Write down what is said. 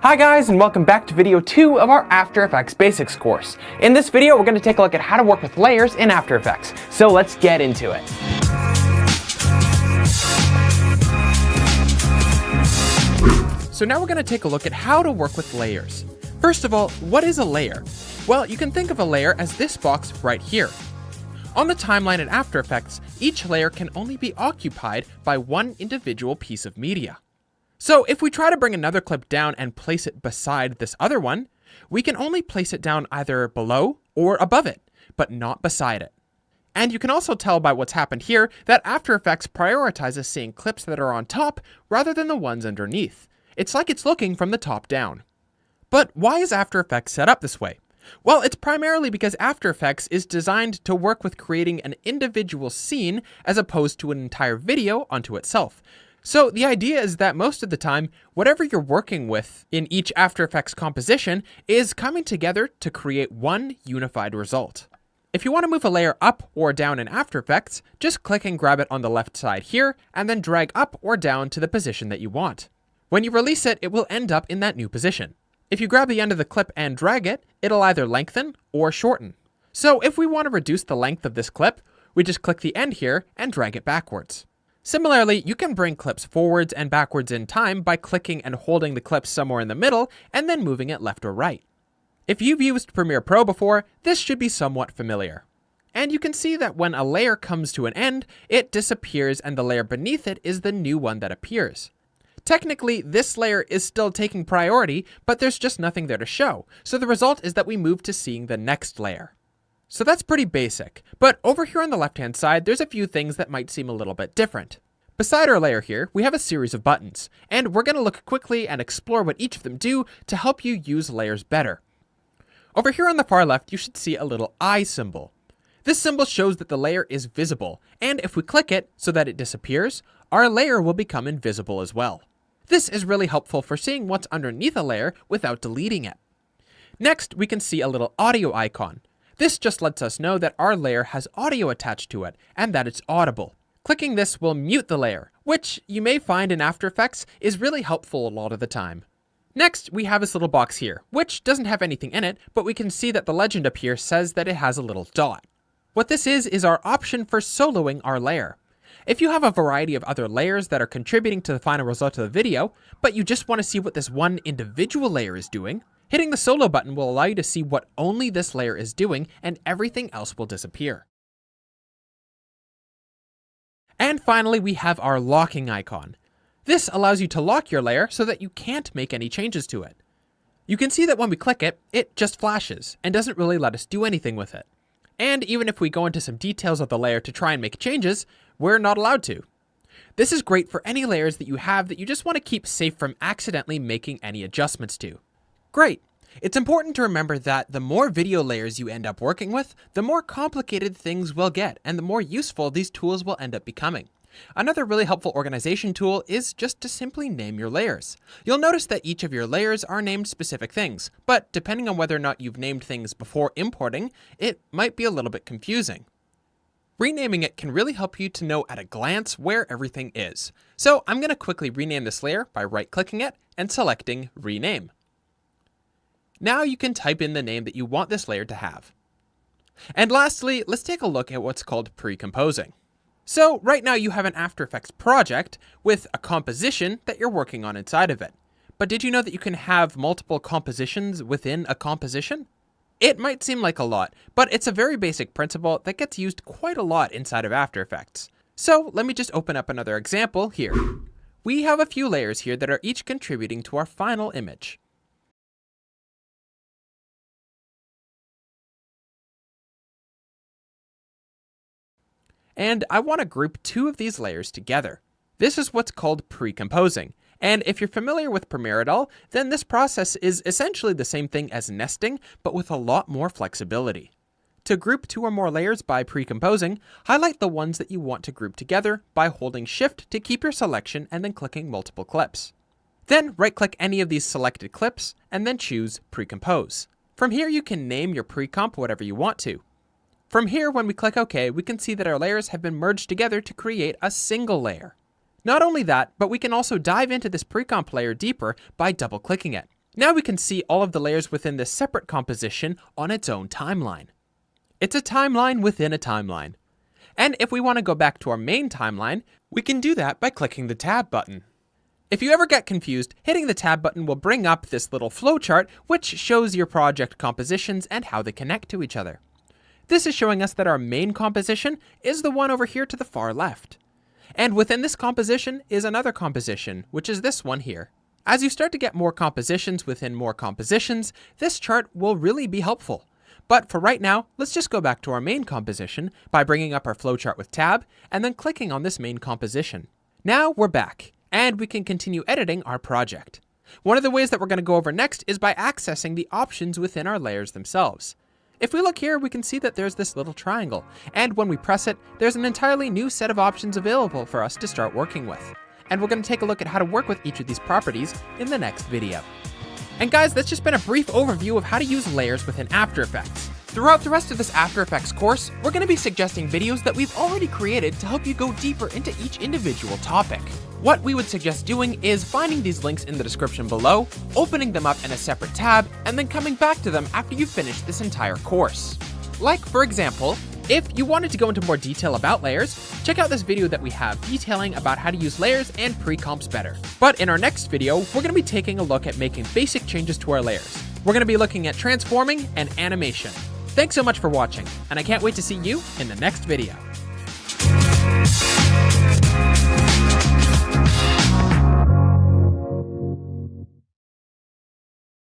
Hi guys and welcome back to video 2 of our After Effects Basics course. In this video we're going to take a look at how to work with layers in After Effects, so let's get into it. So now we're going to take a look at how to work with layers. First of all, what is a layer? Well, you can think of a layer as this box right here. On the timeline in After Effects, each layer can only be occupied by one individual piece of media. So if we try to bring another clip down and place it beside this other one, we can only place it down either below or above it, but not beside it. And you can also tell by what's happened here that After Effects prioritizes seeing clips that are on top rather than the ones underneath. It's like it's looking from the top down. But why is After Effects set up this way? Well, it's primarily because After Effects is designed to work with creating an individual scene as opposed to an entire video onto itself. So the idea is that most of the time, whatever you're working with in each After Effects composition is coming together to create one unified result. If you want to move a layer up or down in After Effects, just click and grab it on the left side here, and then drag up or down to the position that you want. When you release it, it will end up in that new position. If you grab the end of the clip and drag it, it'll either lengthen or shorten. So if we want to reduce the length of this clip, we just click the end here and drag it backwards. Similarly, you can bring clips forwards and backwards in time by clicking and holding the clip somewhere in the middle and then moving it left or right. If you've used Premiere Pro before, this should be somewhat familiar. And you can see that when a layer comes to an end, it disappears and the layer beneath it is the new one that appears. Technically, this layer is still taking priority, but there's just nothing there to show, so the result is that we move to seeing the next layer. So that's pretty basic, but over here on the left hand side, there's a few things that might seem a little bit different. Beside our layer here, we have a series of buttons, and we're going to look quickly and explore what each of them do to help you use layers better. Over here on the far left, you should see a little eye symbol. This symbol shows that the layer is visible, and if we click it so that it disappears, our layer will become invisible as well. This is really helpful for seeing what's underneath a layer without deleting it. Next, we can see a little audio icon. This just lets us know that our layer has audio attached to it, and that it's audible. Clicking this will mute the layer, which you may find in After Effects is really helpful a lot of the time. Next, we have this little box here, which doesn't have anything in it, but we can see that the legend up here says that it has a little dot. What this is, is our option for soloing our layer. If you have a variety of other layers that are contributing to the final result of the video, but you just want to see what this one individual layer is doing, Hitting the solo button will allow you to see what only this layer is doing and everything else will disappear. And finally, we have our locking icon. This allows you to lock your layer so that you can't make any changes to it. You can see that when we click it, it just flashes and doesn't really let us do anything with it. And even if we go into some details of the layer to try and make changes, we're not allowed to. This is great for any layers that you have that you just want to keep safe from accidentally making any adjustments to. Great. It's important to remember that the more video layers you end up working with, the more complicated things will get, and the more useful these tools will end up becoming. Another really helpful organization tool is just to simply name your layers. You'll notice that each of your layers are named specific things, but depending on whether or not you've named things before importing, it might be a little bit confusing. Renaming it can really help you to know at a glance where everything is. So I'm going to quickly rename this layer by right-clicking it and selecting Rename. Now you can type in the name that you want this layer to have. And lastly, let's take a look at what's called pre-composing. So right now you have an After Effects project with a composition that you're working on inside of it. But did you know that you can have multiple compositions within a composition? It might seem like a lot, but it's a very basic principle that gets used quite a lot inside of After Effects. So let me just open up another example here. We have a few layers here that are each contributing to our final image. And I want to group two of these layers together. This is what's called pre-composing, and if you're familiar with Premiere at all, then this process is essentially the same thing as nesting, but with a lot more flexibility. To group two or more layers by pre-composing, highlight the ones that you want to group together by holding Shift to keep your selection and then clicking multiple clips. Then right-click any of these selected clips and then choose Pre-compose. From here you can name your pre-comp whatever you want to. From here, when we click OK, we can see that our layers have been merged together to create a single layer. Not only that, but we can also dive into this pre-comp layer deeper by double-clicking it. Now we can see all of the layers within this separate composition on its own timeline. It's a timeline within a timeline. And if we want to go back to our main timeline, we can do that by clicking the tab button. If you ever get confused, hitting the tab button will bring up this little flowchart which shows your project compositions and how they connect to each other. This is showing us that our main composition is the one over here to the far left. And within this composition is another composition, which is this one here. As you start to get more compositions within more compositions, this chart will really be helpful. But for right now, let's just go back to our main composition by bringing up our flowchart with tab and then clicking on this main composition. Now we're back and we can continue editing our project. One of the ways that we're going to go over next is by accessing the options within our layers themselves. If we look here, we can see that there's this little triangle, and when we press it, there's an entirely new set of options available for us to start working with and we're going to take a look at how to work with each of these properties in the next video. And guys, that's just been a brief overview of how to use layers within After Effects. Throughout the rest of this After Effects course, we're going to be suggesting videos that we've already created to help you go deeper into each individual topic. What we would suggest doing is finding these links in the description below, opening them up in a separate tab, and then coming back to them after you've finished this entire course. Like, for example, if you wanted to go into more detail about layers, check out this video that we have detailing about how to use layers and pre-comps better. But in our next video, we're going to be taking a look at making basic changes to our layers. We're going to be looking at transforming and animation. Thanks so much for watching, and I can't wait to see you in the next video.